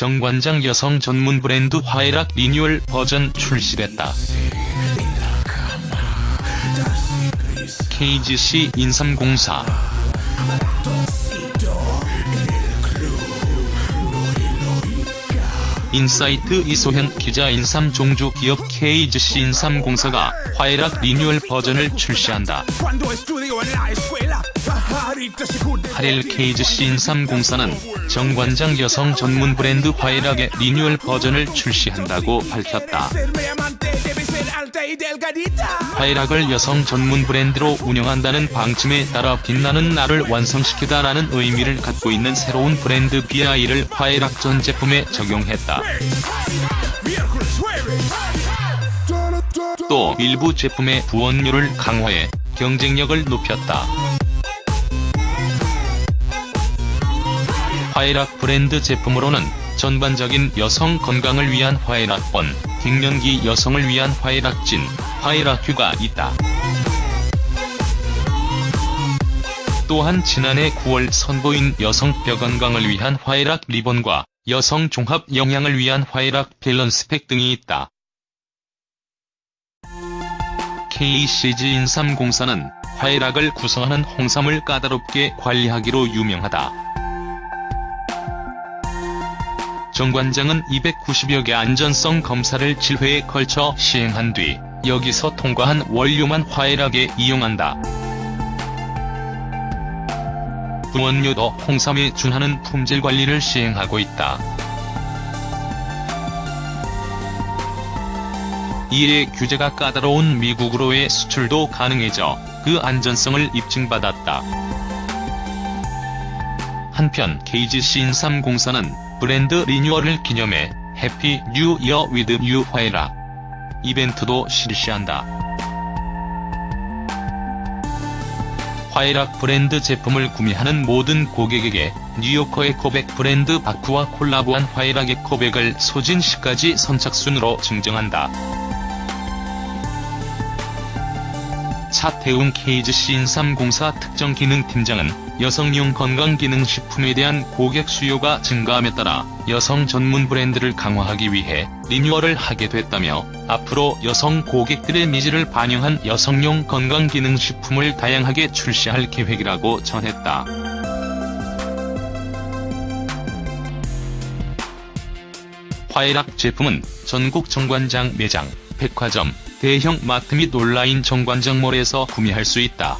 정관장 여성 전문 브랜드 화해락 리뉴얼 버전 출시됐다. KGC 인삼공사 인사이트 이소현 기자 인삼 종주 기업 KGC 인삼공사가 화해락 리뉴얼 버전을 출시한다. 8일 KGC 인삼공사는 정관장 여성 전문 브랜드 화해락의 리뉴얼 버전을 출시한다고 밝혔다. 화해락을 여성 전문 브랜드로 운영한다는 방침에 따라 빛나는 나를 완성시키다라는 의미를 갖고 있는 새로운 브랜드 BI를 화해락 전 제품에 적용했다. 또 일부 제품의 부원료를 강화해 경쟁력을 높였다. 화해락 브랜드 제품으로는 전반적인 여성 건강을 위한 화해락본, 갱년기 여성을 위한 화해락진, 화해락휴가 있다. 또한 지난해 9월 선보인 여성 뼈 건강을 위한 화해락 리본과 여성 종합 영양을 위한 화해락 밸런스팩 등이 있다. KCG 인삼공사는 화해락을 구성하는 홍삼을 까다롭게 관리하기로 유명하다. 정관장은 290여 개 안전성 검사를 7회에 걸쳐 시행한 뒤 여기서 통과한 원료만 화해락에 이용한다. 부원료도 홍삼에 준하는 품질 관리를 시행하고 있다. 이에 규제가 까다로운 미국으로의 수출도 가능해져 그 안전성을 입증받았다. 한편 KGC 인삼공사는 브랜드 리뉴얼을 기념해 Happy New Year with New 화해락 이벤트도 실시한다. 화해락 브랜드 제품을 구매하는 모든 고객에게 뉴요커 에코백 브랜드 바크와 콜라보한 화해락 에코백을 소진 시까지 선착순으로 증정한다. 차태웅 KGC 인삼공사 특정기능팀장은 여성용 건강기능식품에 대한 고객 수요가 증가함에 따라 여성 전문 브랜드를 강화하기 위해 리뉴얼을 하게 됐다며 앞으로 여성 고객들의 니즈를 반영한 여성용 건강기능식품을 다양하게 출시할 계획이라고 전했다. 화해락 제품은 전국 정관장 매장, 백화점, 대형 마트 및 온라인 정관장몰에서 구매할 수 있다.